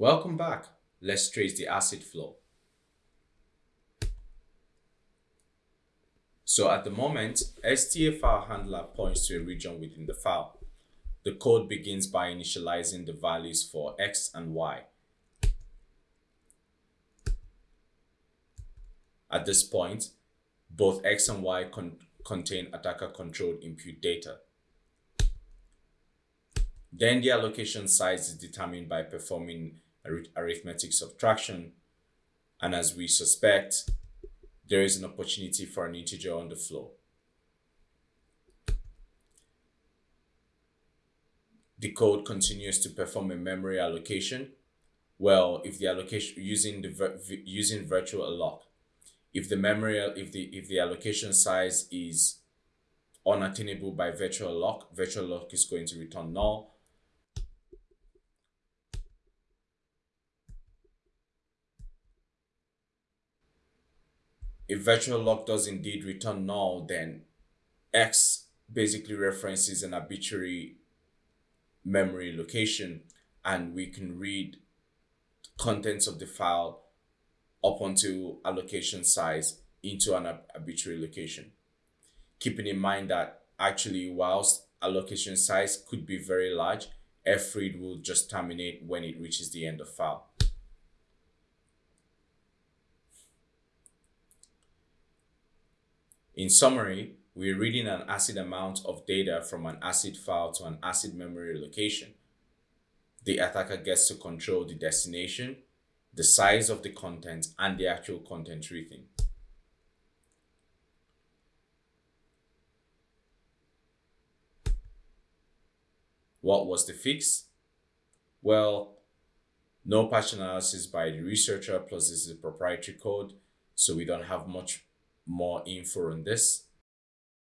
Welcome back. Let's trace the ACID flow. So at the moment, file handler points to a region within the file. The code begins by initializing the values for x and y. At this point, both x and y con contain attacker-controlled input data. Then the allocation size is determined by performing arithmetic subtraction. And as we suspect, there is an opportunity for an integer underflow. The code continues to perform a memory allocation. Well, if the allocation using the using virtual alloc, if the memory if the if the allocation size is unattainable by virtual alloc, virtual alloc is going to return null if virtual alloc does indeed return null, then X basically references an arbitrary memory location and we can read contents of the file up until allocation size into an arbitrary location. Keeping in mind that actually whilst allocation size could be very large, fread will just terminate when it reaches the end of file. In summary, we're reading an ACID amount of data from an ACID file to an ACID memory location. The attacker gets to control the destination, the size of the content, and the actual content reading. What was the fix? Well, no patch analysis by the researcher, plus this is proprietary code, so we don't have much more info on this.